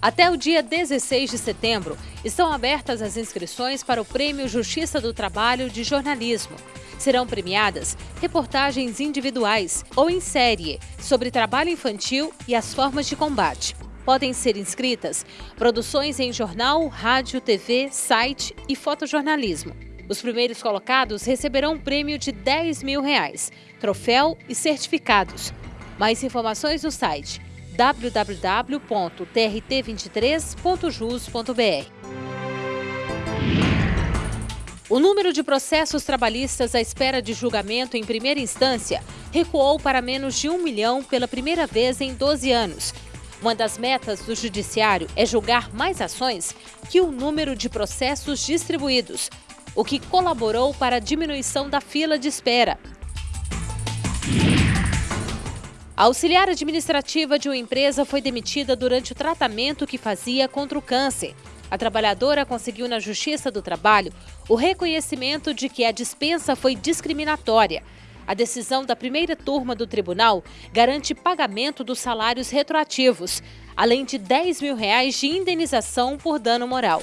Até o dia 16 de setembro, estão abertas as inscrições para o Prêmio Justiça do Trabalho de Jornalismo. Serão premiadas reportagens individuais ou em série sobre trabalho infantil e as formas de combate. Podem ser inscritas produções em jornal, rádio, TV, site e fotojornalismo. Os primeiros colocados receberão um prêmio de 10 mil reais, troféu e certificados. Mais informações no site www.trt23.jus.br. O número de processos trabalhistas à espera de julgamento em primeira instância recuou para menos de um milhão pela primeira vez em 12 anos. Uma das metas do Judiciário é julgar mais ações que o número de processos distribuídos, o que colaborou para a diminuição da fila de espera. A auxiliar administrativa de uma empresa foi demitida durante o tratamento que fazia contra o câncer. A trabalhadora conseguiu na Justiça do Trabalho o reconhecimento de que a dispensa foi discriminatória. A decisão da primeira turma do tribunal garante pagamento dos salários retroativos, além de 10 mil reais de indenização por dano moral.